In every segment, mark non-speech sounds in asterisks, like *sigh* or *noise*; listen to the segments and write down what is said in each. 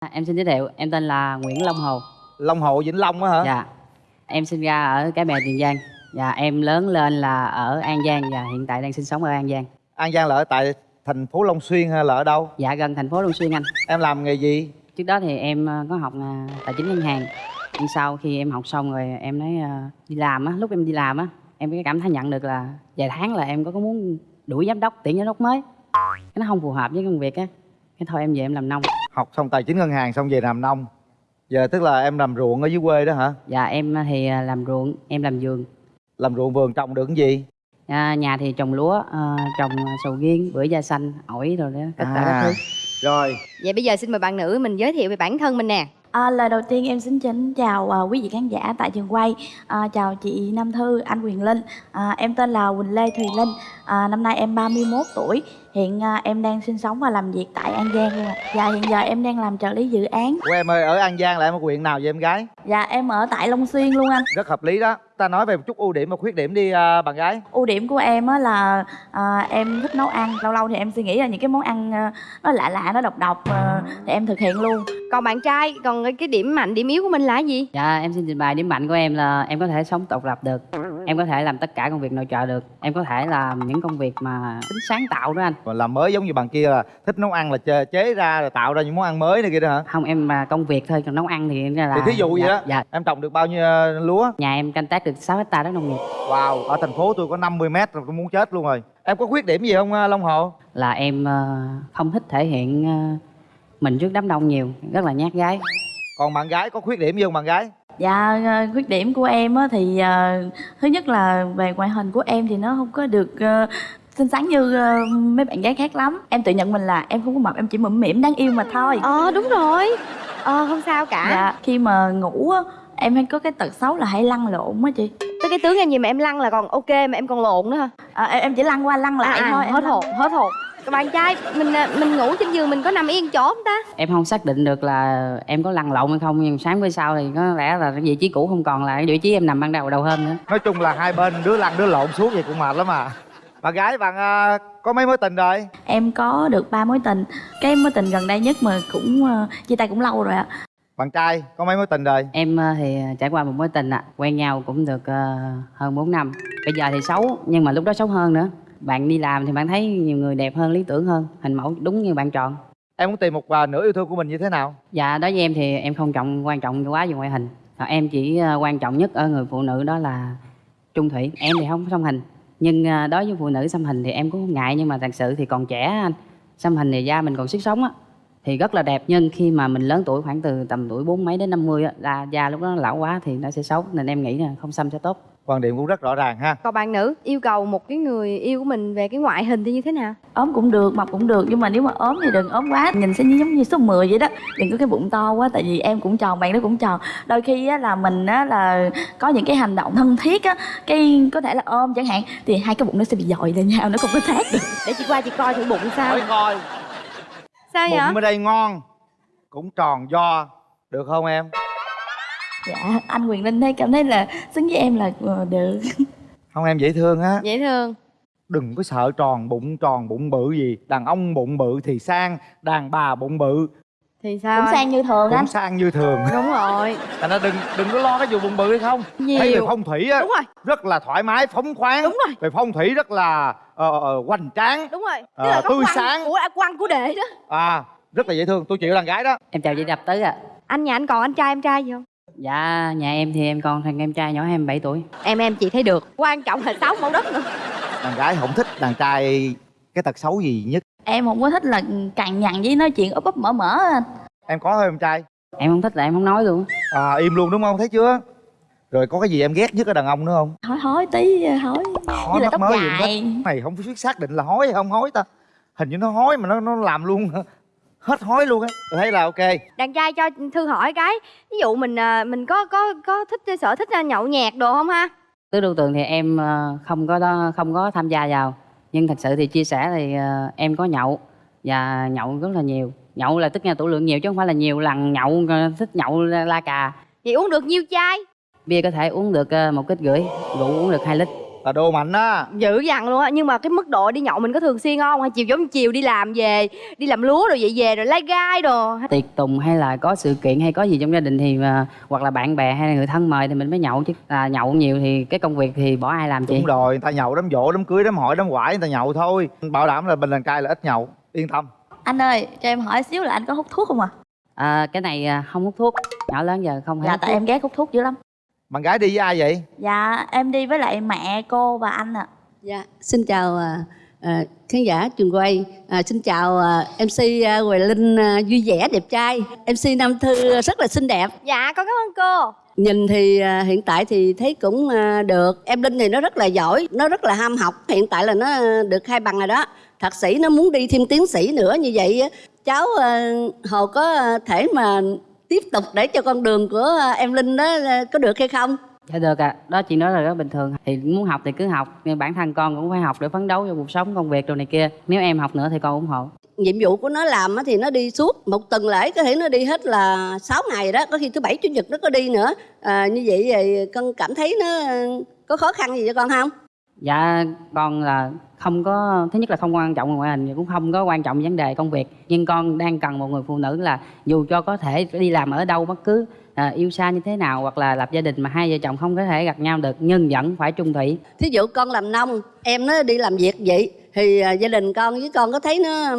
À, Em xin giới thiệu, em tên là Nguyễn Long Hồ. Long Hồ Vĩnh Long á hả? Dạ. Em sinh ra ở Cái Bè Tiền Giang. Dạ, em lớn lên là ở An Giang và hiện tại đang sinh sống ở An Giang. An Giang là ở tại thành phố Long Xuyên hay là ở đâu? Dạ gần thành phố Long Xuyên anh. Em làm nghề gì? Trước đó thì em ờ, có học ờ, tài chính ngân hàng. Nhưng sau khi em học xong rồi em nói ờ, đi làm á, lúc em đi làm á, em cái cảm thấy nhận được là vài tháng là em có có muốn đuổi giám đốc, tuyển giám đốc mới. Cái nó không phù hợp với công việc á. Cái thôi em về em làm nông. Học xong tài chính ngân hàng xong về làm nông. Giờ tức là em làm ruộng ở dưới quê đó hả? Dạ em thì ờ, làm ruộng, em làm vườn. Làm ruộng vườn trồng được cái gì? À, nhà thì trồng lúa, ờ, trồng sầu riêng, bưởi da xanh, ổi rồi đó, tất cả các thứ. Rồi, Vậy bây giờ xin mời bạn nữ mình giới thiệu về bản thân mình nè. À, lời đầu tiên em xin kính chào à, quý vị khán giả tại trường quay. À, chào chị Nam Thư, anh Quyền Linh. À, em tên là Quỳnh Lê Thùy Linh. À, năm nay em 31 tuổi. Hiện à, em đang sinh sống và làm việc tại An Giang luôn ạ. Dạ hiện giờ em đang làm trợ lý dự án. Của em ơi, ở An Giang là em ở huyện nào vậy em gái? dạ em ở tại Long Xuyên luôn anh. Rất hợp lý đó. Ta nói về một chút ưu điểm và khuyết điểm đi à, bạn gái. ưu điểm của em á là à, em thích nấu ăn lâu lâu thì em suy nghĩ là những cái món ăn à, nó lạ lạ nó độc độc à, thì em thực hiện luôn Còn bạn trai, còn cái điểm mạnh, điểm yếu của mình là gì? Dạ em xin trình bày điểm mạnh của em là em có thể sống độc lập được Em có thể làm tất cả công việc nội trợ được Em có thể làm những công việc mà tính sáng tạo đó anh Còn làm mới giống như bạn kia là thích nấu ăn là chế, chế ra rồi tạo ra những món ăn mới này kia đó hả? Không em mà công việc thôi, còn nấu ăn thì là Thì thí dụ vậy dạ, đó. Dạ Em trồng được bao nhiêu à, lúa? Nhà em canh tác được 6 hectare đất nông nghiệp Wow, ở thành phố tôi có 50 mét rồi tôi muốn chết luôn rồi. Em có khuyết điểm gì không à, Long Hồ? Là em ờ, không thích thể hiện mình trước đám đông nhiều Rất là nhát gái Còn bạn gái có khuyết điểm gì không bạn gái? Dạ, ờ, khuyết điểm của em á thì ờ, thứ nhất là về ngoại hình của em thì nó không có được ờ, xinh xắn như ờ, mấy bạn gái khác lắm. Em tự nhận mình là em không có mập, em chỉ mụm mỉm đáng yêu mà thôi. Ờ đúng rồi. Ờ không sao cả. Dạ, khi mà ngủ á em hay có cái tật xấu là hay lăn lộn á chị. Tới cái tướng em gì mà em lăn là còn ok mà em còn lộn nữa hả? À, em, em chỉ lăn qua lăn lại thôi. em hết lăn- hồn, hết hồn. Bạn trai, mình à, mình ngủ trên giường mình có nằm yên chỗ không ta? Em không xác định được là em có lăn lộn hay không Nhưng sáng bữa sau thì có lẽ là vị trí cũ không còn là cái vị trí em nằm ban đầu đầu hôm nữa Nói chung là hai bên đứa lăn đứa lộn suốt vậy cũng mệt lắm à. Bạn gái bạn à, có mấy mối tình rồi? Em có được ba mối tình. Cái mối tình gần đây nhất mà cũng ờ, chia tay cũng lâu rồi ạ. Bạn trai có mấy mối tình rồi? Em ờ, thì trải qua một mối tình ạ Quen nhau cũng được ờ, hơn 4 năm Bây giờ thì xấu nhưng mà lúc đó xấu hơn nữa Bạn đi làm thì bạn thấy nhiều người đẹp hơn, lý tưởng hơn Hình mẫu đúng như bạn chọn. Em muốn tìm một à, nửa yêu thương của mình như thế nào? Dạ đối với em thì em không trọng quan trọng quá về ngoại hình. Em chỉ ờ, quan trọng nhất ở người phụ nữ đó là trung thủy. Em thì không có xăm hình. Nhưng ờ, đối với phụ nữ xăm hình thì em cũng không ngại Nhưng mà thật sự thì còn trẻ anh. Xăm hình thì da mình còn sức sống á. Thì rất là đẹp nhưng khi mà mình lớn tuổi khoảng từ tầm tuổi bốn mấy đến 50 á là da lúc đó lão quá thì nó sẽ xấu. Nên em nghĩ là không xăm sẽ tốt Quan điểm cũng rất rõ ràng ha. Còn bạn nữ, yêu cầu một cái người yêu của mình về cái ngoại hình thì như thế nào? ốm cũng được mập cũng được nhưng mà nếu mà ốm thì đừng ốm quá nhìn sẽ như giống như số 10 vậy đó đừng có cái bụng to quá tại vì em cũng tròn bạn đó cũng tròn đôi khi á là mình á là có những cái hành động thân thiết á cái có thể là ôm chẳng hạn thì hai cái bụng nó sẽ bị dội lên nhau nó không có sát được Để chị qua chị coi thử bụng sao. Hỏi coi, Sao vậy? bụng ở đây ngon, cũng tròn do, được không em? Dạ anh quyền linh thấy cảm thấy là xứng với em là ờ, được *laughs* Không em dễ thương á. Dễ thương. Đừng có sợ tròn bụng tròn bụng bự gì. Đàn ông bụng bự thì sang, đàn bà bụng bự Thì sao? cũng anh? sang như thường cũng anh sang như thường. Đúng rồi. *laughs* Thành ra đừng đừng có lo cái vụ bụng bự hay không. Thấy về Nhiều. phong thủy á, Đúng rồi, rất là thoải mái, phóng khoáng. đúng rồi. Về phong thủy rất là ờ, ờ, hoành tráng. Đúng rồi. Là có tươi quăng sáng. của quăng của đệ đó. À, rất là dễ thương. Tôi chịu đàn gái đó. em chào chị đập tứ ạ Anh nhà anh còn anh trai em trai gì không? Dạ nhà em thì em còn thằng em trai nhỏ em 7 tuổi Em em chị thấy được. Quan trọng là sáu mẫu đất nữa. Đàn gái không thích đàn trai cái tật xấu gì nhất. em không có thích là cằn nhằn với nói chuyện úp úp mở mở anh Em có thôi em trai. em không thích là em không nói luôn À, im luôn đúng không? Thấy chưa? Rồi có cái gì em ghét nhất ở đàn ông nữa không? hói hói tí hói Hói là tóc mới gì dài. Này không biết xác định là hói hay không hói ta. Hình như nó hói mà nó nó làm luôn hết hói luôn á. Tôi thấy là ok. Đàn trai cho thư hỏi cái. Ví dụ mình à, mình có có có thích sở thích à, nhậu nhẹt đồ không ha? tứ đô tường thì em ờ, không có đó, không có tham gia vào nhưng thật sự thì chia sẻ thì em có nhậu và nhậu rất là nhiều nhậu là tức là tủ lượng nhiều chứ không phải là nhiều lần nhậu thích nhậu la cà Vậy uống được nhiêu chai? bia có thể uống được một kích rưỡi rượu uống được 2 lít là đồ mạnh á. Dữ dằn luôn á nhưng mà cái mức độ đi nhậu mình có thường xuyên không? Hay chiều giống chiều đi làm về đi làm lúa rồi vậy về rồi lai gai đồ? Tiệc tùng hay là có sự kiện hay có gì trong gia đình thì mà, hoặc là bạn bè hay là người thân mời thì mình mới nhậu chứ. Là nhậu nhiều thì cái công việc thì bỏ ai làm chị? Đúng rồi người ta nhậu đám dỗ đám cưới đám hỏi đám quải người ta nhậu thôi. Bảo đảm là bình đàn cai là ít nhậu yên tâm. Anh ơi cho em hỏi xíu là anh có hút thuốc không à à, cái này à, không hút thuốc. Nhỏ lớn giờ không hay dạ tại thuốc. em ghét hút thuốc dữ lắm bạn gái đi với ai vậy dạ em đi với lại mẹ cô và anh ạ Dạ, xin chào à, à, khán giả trường quay. À, xin chào à, MC à, Huệ Linh à, vui vẻ đẹp trai. MC Nam Thư rất là xinh đẹp. dạ con cảm ơn cô Nhìn thì à, hiện tại thì thấy cũng à, được. Em Linh thì nó rất là giỏi, nó rất là ham học. Hiện tại là nó à, được hai bằng rồi đó. Thạc sĩ nó muốn đi thêm tiến sĩ nữa như vậy á, cháu à, Hồ có à, thể mà tiếp tục để cho con đường của à, em Linh đó à, có được hay không? dạ được ạ. Đó chị nói là rất bình thường. Thì muốn học thì cứ học nhưng bản thân con cũng phải học để phấn đấu cho cuộc sống công việc đồ này kia. Nếu em học nữa thì con ủng hộ. Nhiệm vụ của nó làm á thì nó đi suốt một tuần lễ có thể nó đi hết là 6 ngày đó có khi thứ bảy chủ nhật nó có đi nữa. À, như vậy thì con cảm thấy nó có khó khăn gì cho con không dạ con là không có thứ nhất là không quan trọng ngoại hình cũng không có quan trọng vấn đề công việc. Nhưng con đang cần một người phụ nữ là dù cho có thể đi làm ở đâu bất cứ à, yêu xa như thế nào hoặc là lập gia đình mà hai vợ chồng không có thể gặp nhau được nhưng vẫn phải trung thủy. Thí dụ con làm nông em nó đi làm việc vậy thì à, gia đình con với con có thấy nó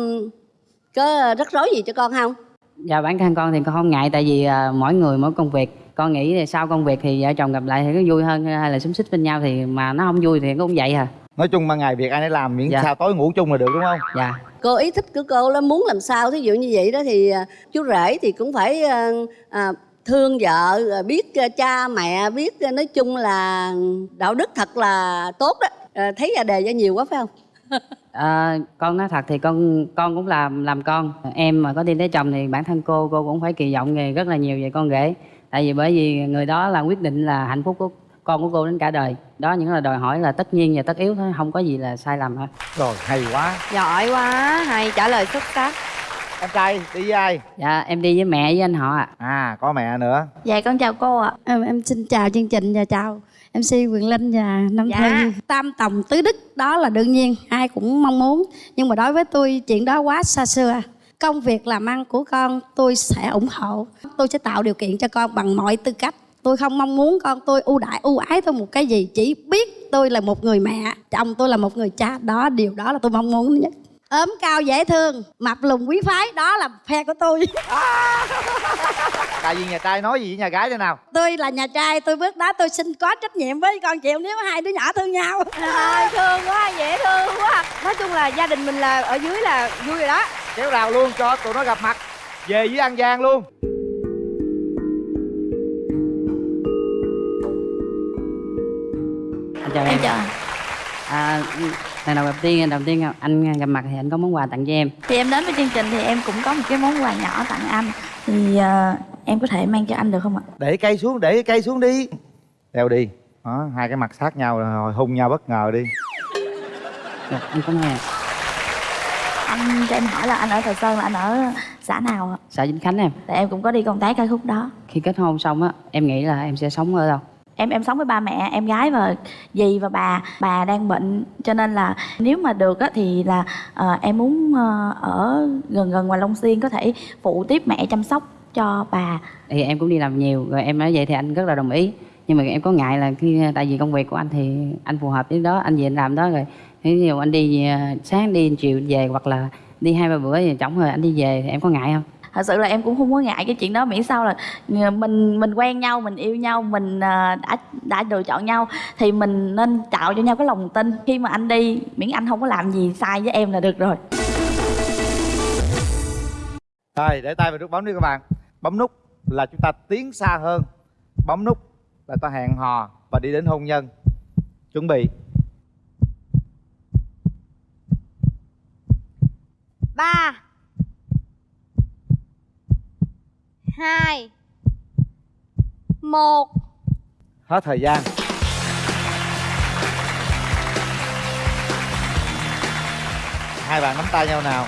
có rắc rối gì cho con không? Dạ bản thân con thì con không ngại tại vì à, mỗi người mỗi công việc con nghĩ là sau công việc thì vợ chồng gặp lại thì có vui hơn hay là xúm xích bên nhau thì mà nó không vui thì cũng vậy à. Nói chung ban ngày việc ai nấy làm miễn Dạ. sao tối ngủ chung là được đúng không? Dạ. Cô ý thích của cô là muốn làm sao thí dụ như vậy đó thì à, chú rể thì cũng phải à, à, thương vợ à, biết cha mẹ biết nói chung là đạo đức thật là tốt đó. À, thấy ra đề ra nhiều quá phải không? À, *laughs* con nói thật thì con con cũng làm làm con. Em mà có đi lấy chồng thì bản thân cô cô cũng phải kỳ vọng nghề rất là nhiều về con rể tại vì bởi vì người đó là quyết định là hạnh phúc của con của cô đến cả đời đó những là đòi hỏi là tất nhiên và tất yếu thôi không có gì là sai lầm hết rồi hay quá giỏi quá hay trả lời xuất sắc em trai đi với ai dạ em đi với mẹ với anh họ ạ à có mẹ nữa dạ con chào cô ạ Em, em xin chào chương trình và chào MC Quyền Linh và Nam Dạ. Thư. Tam tòng tứ đức đó là đương nhiên ai cũng mong muốn. Nhưng mà đối với tôi chuyện đó quá xa xưa. Công việc làm ăn của con tôi sẽ ủng hộ. Tôi sẽ tạo điều kiện cho con bằng mọi tư cách. Tôi không mong muốn con tôi ưu đãi ưu ái tôi một cái gì chỉ biết tôi là một người mẹ chồng tôi là một người cha. Đó điều đó là tôi mong muốn nhất. Ốm cao dễ thương mập lùn quý phái đó là phe của tôi. *laughs* Đại diện nhà trai nói gì với nhà gái thế nào? Tôi là nhà trai tôi bước đó tôi xin có trách nhiệm với con chịu nếu hai đứa nhỏ thương nhau. Trời, thương quá dễ thương quá. Nói chung là gia đình mình là ở dưới là vui rồi đó kéo rào luôn cho tụi nó gặp mặt. Về với an giang luôn. Anh chào em em. chào à, lần đầu gặp tiên đầu tiên anh gặp mặt thì anh có món quà tặng cho em. Thì em đến với chương trình thì em cũng có một cái món quà nhỏ tặng anh. Thì ờ, em có thể mang cho anh được không ạ? Để cây xuống để cây xuống đi. Đeo đi. Đó hai cái mặt sát nhau rồi hung nhau bất ngờ đi. Được, anh cảm ơn em anh cho em hỏi là anh ở Thời Sơn là anh ở xã nào ạ? Xã Vĩnh Khánh em. Tại em cũng có đi công tác ở khúc đó. Khi kết hôn xong á em nghĩ là em sẽ sống ở đâu? Em em sống với ba mẹ em gái và dì và bà. Bà đang bệnh cho nên là nếu mà được á thì là ờ, em muốn ờ, ở gần gần ngoài Long Xuyên có thể phụ tiếp mẹ chăm sóc cho bà. Thì em cũng đi làm nhiều rồi em nói vậy thì anh rất là đồng ý nhưng mà em có ngại là khi tại vì công việc của anh thì anh phù hợp với đó anh về anh làm đó rồi. Ví dụ anh đi à, sáng đi chiều về hoặc là đi hai ba bữa thì chổng rồi anh đi về thì em có ngại không? Thật sự là em cũng không có ngại cái chuyện đó miễn sao là ờ, mình mình quen nhau mình yêu nhau mình ờ, đã đã lựa chọn nhau thì mình nên tạo cho nhau cái lòng tin. Khi mà anh đi miễn anh không có làm gì sai với em là được rồi. Rồi để tay vào nút bấm đi các bạn. Bấm nút là chúng ta tiến xa hơn. Bấm nút là ta hẹn hò và đi đến hôn nhân. Chuẩn bị. Ba. Hai. Một. Hết thời gian. Hai bạn nắm tay nhau nào.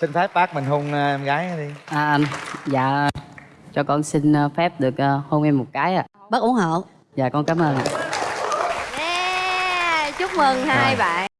Xin phép bác mình hôn ờ, em gái đi. À, anh. Dạ cho con xin ờ, phép được ờ, hôn em một cái ạ. À. bác ủng hộ. Dạ con cảm ơn ạ. Yeah, chúc mừng hai bạn.